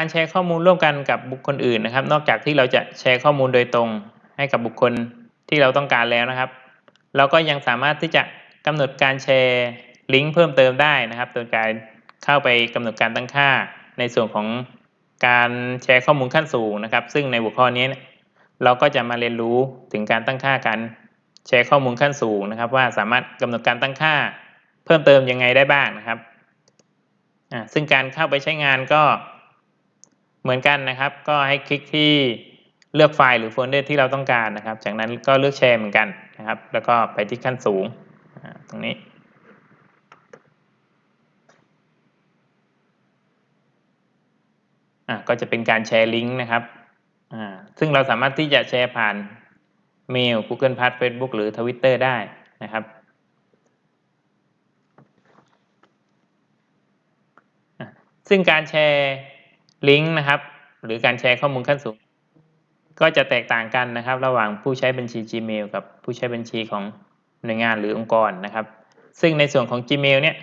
การแชร์ข้อมูลร่วมกันกับบุคคลอื่นนะครับ นอกจากที่เราจะแชร์ข้อมูลโดยตรงให้กับบุคคลที่เราต้องการแล้วนะครับ เราก็ยังสามารถที่จะกำหนดการแชร์ลิงก์เพิ่มเติมได้นะครับ โดยการเข้าไปกำหนดการตั้งค่าในส่วนของการแชร์ข้อมูลขั้นสูงนะครับ ซึ่งในหัวข้อนี้เราก็จะมาเรียนรู้ถึงการตั้งค่าการแชร์ข้อมูลขั้นสูงนะครับ ว่าสามารถกำหนดการตั้งค่าเพิ่มเติมยังไงได้บ้างนะครับซึ่งการเข้าไปใช้งานก็ เหมือนกันนะครับ ก็ให้คลิกที่เลือกไฟล์หรือโฟลเดอร์ที่เราต้องการนะครับ จากนั้นก็เลือกแชร์เหมือนกันนะครับ แล้วก็ไปที่ขั้นสูงตรงนี้ ก็จะเป็นการแชร์ลิงก์นะครับ ซึ่งเราสามารถที่จะแชร์ผ่านเมล Google Plus Facebook หรือ Twitter ได้นะครับซึ่งการแชร์ ลิงก์นะครับ หรือการแชร์ข้อมูลขั้นสูง ก็จะแตกต่างกันนะครับ ระหว่างผู้ใช้บัญชี Gmail กับผู้ใช้บัญชีของหน่วยงานหรือองค์กรนะครับ ซึ่งในส่วนของ Gmail เนี่ย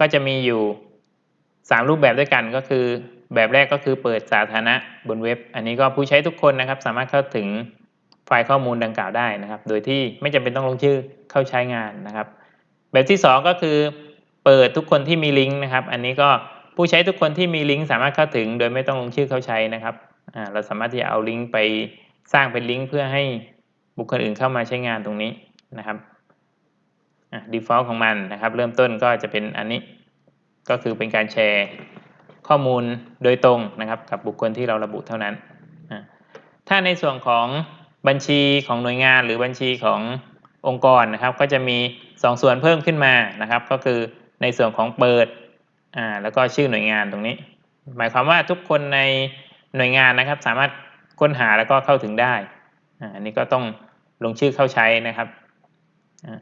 ก็จะมีอยู่ 3 รูปแบบด้วยกันก็คือ แบบแรกก็คือเปิดสาธารณะบนเว็บ อันนี้ก็ผู้ใช้ทุกคนนะครับ สามารถเข้าถึงไฟล์ข้อมูลดังกล่าวได้นะครับ โดยที่ไม่จำเป็นต้องลงชื่อเข้าใช้งานนะครับ แบบที่ 2 ก็คือเปิดทุกคนที่มีลิงก์นะครับ อันนี้ก็ ผู้ใช้ทุกคนที่มีลิงก์สามารถเข้าถึง โดยไม่ต้องลงชื่อเข้าใช้นะครับเราสามารถที่จะเอาลิงก์ไปสร้างเป็นลิงก์เพื่อให้บุคคลอื่นเข้ามาใช้งานตรงนี้นะครับ default ของมันนะครับ เริ่มต้นก็จะเป็นอันนี้ก็คือเป็นการแชร์ข้อมูลโดยตรงนะครับ กับบุคคลที่เราระบุเท่านั้น ถ้าในส่วนของบัญชีของหน่วยงานหรือบัญชีขององค์กรนะครับ ก็จะมี 2 ส่วนเพิ่มขึ้นมานะครับ ก็คือในส่วนของเปิด อ่าแล้วก็ชื่อหน่วยงานตรงนี้ หมายความว่าทุกคนในหน่วยงานนะครับ สามารถค้นหาแล้วก็เข้าถึงได้อ่านี้ก็ต้องลงชื่อเข้าใช้นะครับอ่า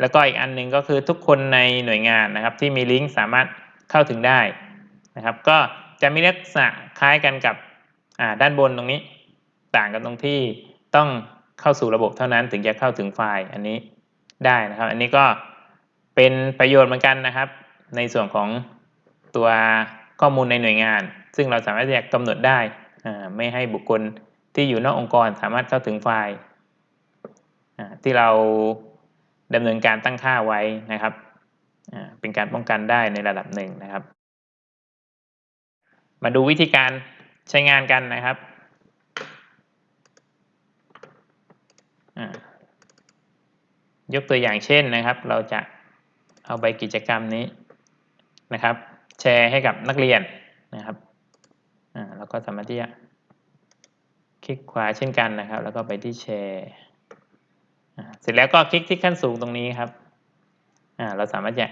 แล้วก็อีกอันหนึ่งก็คือทุกคนในหน่วยงานนะครับ ที่มีลิงก์สามารถเข้าถึงได้นะครับ ก็จะมีลักษณะคล้ายกันกับอ่าด้านบนตรงนี้ ต่างกันตรงที่ต้องเข้าสู่ระบบเท่านั้นถึงจะเข้าถึงไฟล์อันนี้ได้นะครับ อันนี้ก็เป็นประโยชน์เหมือนกันนะครับ ในส่วนของ ตัวข้อมูลในหน่วยงาน ซึ่งเราสามารถจะกำหนดได้ไม่ให้บุคคลที่อยู่นอกองค์กรสามารถเข้าถึงไฟล์ที่เราดำเนินการตั้งค่าไว้นะครับเป็นการป้องกันได้ในระดับหนึ่งนะครับ มาดูวิธีการใช้งานกันนะครับยกตัวอย่างเช่นนะครับ เราจะเอาใบกิจกรรมนี้นะครับ แชร์ให้กับนักเรียนนะครับอ่าแล้วก็สามารถที่จะคลิกขวาเช่นกันนะครับ แล้วก็ไปที่แชร์เสร็จแล้วก็คลิกที่ขั้นสูงตรงนี้ครับอ่าเราสามารถจะ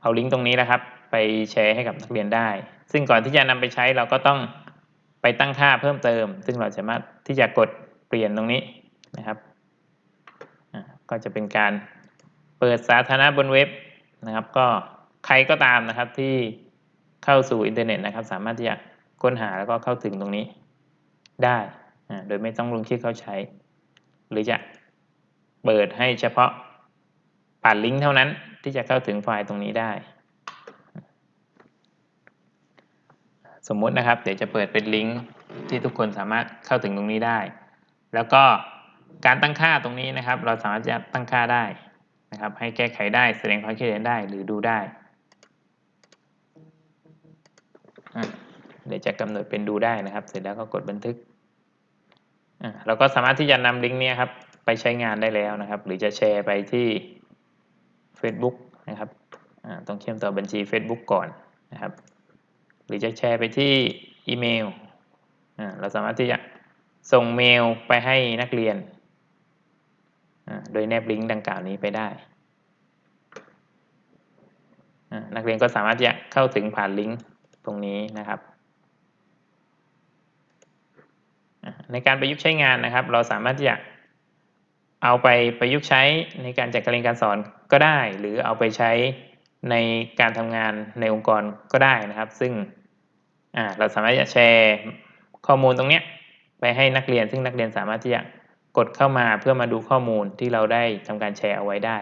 เอาลิงก์ตรงนี้นะครับ ไปแชร์ให้กับนักเรียนได้ ซึ่งก่อนที่จะนำไปใช้เราก็ต้องไปตั้งค่าเพิ่มเติม ซึ่งเราสามารถที่จะกดเปลี่ยนตรงนี้นะครับก็จะเป็นการเปิดสาธารณะบนเว็บนะครับ ก็ ใครก็ตามนะครับที่เข้าสู่อินเทอร์เน็ตนะครับ สามารถที่จะค้นหาแล้วก็เข้าถึงตรงนี้ได้โดยไม่ต้องลงชื่อเข้าใช้ หรือจะเปิดให้เฉพาะผ่านลิงก์เท่านั้นที่จะเข้าถึงไฟล์ตรงนี้ได้ สมมุตินะครับ เดี๋ยวจะเปิดเป็นลิงก์ที่ทุกคนสามารถเข้าถึงตรงนี้ได้ แล้วก็การตั้งค่าตรงนี้นะครับ เราสามารถจะตั้งค่าได้นะครับ ให้แก้ไขได้แสดงความคิดเห็นได้หรือดูได้ เดี๋ยวจะกำหนดเป็นดูได้นะครับ เสร็จแล้วก็กดบันทึกเราก็สามารถที่จะนำลิงก์นี้ครับไปใช้งานได้แล้วนะครับ หรือจะแชร์ไปที่ Facebook นะครับต้องเชื่อมต่อบัญชี Facebook ก่อนนะครับ หรือจะแชร์ไปที่อีเมลเราสามารถที่จะส่งเมลไปให้นักเรียน โดยแนบลิงก์ดังกล่าวนี้ไปได้ นักเรียนก็สามารถจะเข้าถึงผ่านลิงก์ ตรงนี้นะครับ ในการประยุกต์ใช้งานนะครับ เราสามารถที่จะเอาไปประยุกต์ใช้ในการจัดการเรียนการสอนก็ได้ หรือเอาไปใช้ในการทำงานในองค์กรก็ได้นะครับ ซึ่งเราสามารถจะแชร์ข้อมูลตรงนี้ไปให้นักเรียน ซึ่งนักเรียนสามารถที่จะกดเข้ามาเพื่อมาดูข้อมูลที่เราได้ทำการแชร์เอาไว้ได้